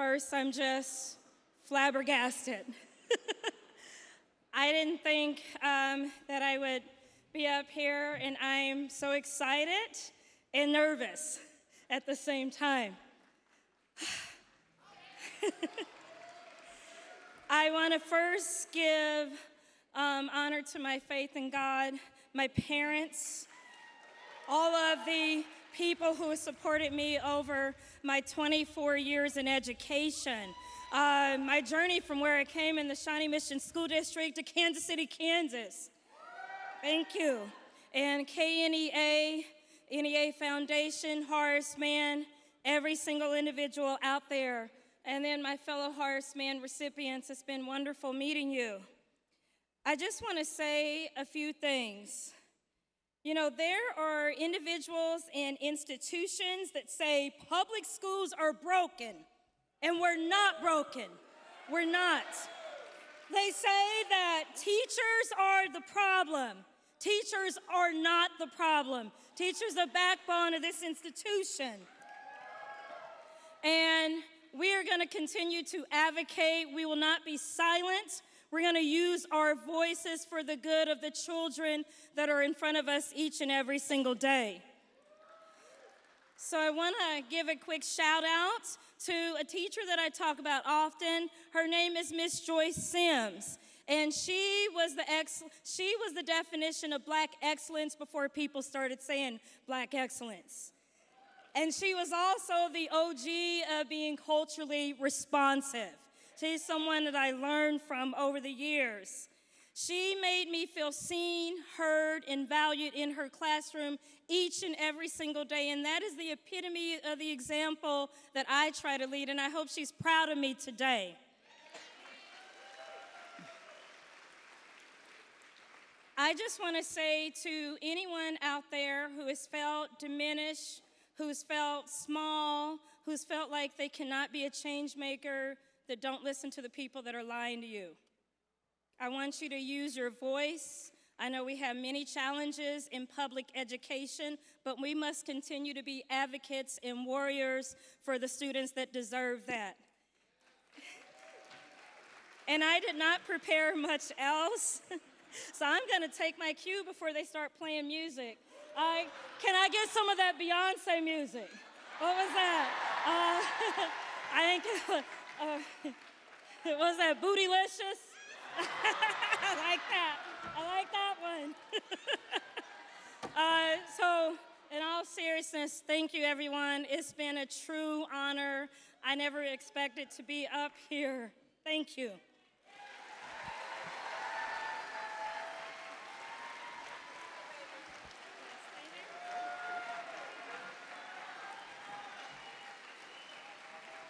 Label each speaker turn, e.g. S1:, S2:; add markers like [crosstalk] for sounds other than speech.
S1: First, I'm just flabbergasted. [laughs] I didn't think um, that I would be up here, and I'm so excited and nervous at the same time. [sighs] I want to first give um, honor to my faith in God, my parents, all of the people who supported me over my 24 years in education. Uh, my journey from where I came in the Shawnee Mission School District to Kansas City, Kansas. Thank you. And KNEA, NEA Foundation, Horace Mann, every single individual out there. And then my fellow Horace Mann recipients, it's been wonderful meeting you. I just want to say a few things. You know, there are individuals and institutions that say public schools are broken, and we're not broken. We're not. They say that teachers are the problem. Teachers are not the problem. Teachers are the backbone of this institution. And we are going to continue to advocate. We will not be silent. We're going to use our voices for the good of the children that are in front of us each and every single day. So I want to give a quick shout out to a teacher that I talk about often. Her name is Miss Joyce Sims. And she was the ex- she was the definition of black excellence before people started saying black excellence. And she was also the OG of being culturally responsive. She's someone that I learned from over the years. She made me feel seen, heard, and valued in her classroom each and every single day. And that is the epitome of the example that I try to lead. And I hope she's proud of me today. I just want to say to anyone out there who has felt diminished, who's felt small, who's felt like they cannot be a change maker, that don't listen to the people that are lying to you. I want you to use your voice. I know we have many challenges in public education, but we must continue to be advocates and warriors for the students that deserve that. and I did not prepare much else, [laughs] so I'm going to take my cue before they start playing music. I, can I get some of that Beyonce music? What was that? Uh, [laughs] I think [laughs] uh, [laughs] was that bootylicious? [laughs] I like that. I like that one. [laughs] uh, so, in all seriousness, thank you, everyone. It's been a true honor. I never expected to be up here. Thank you.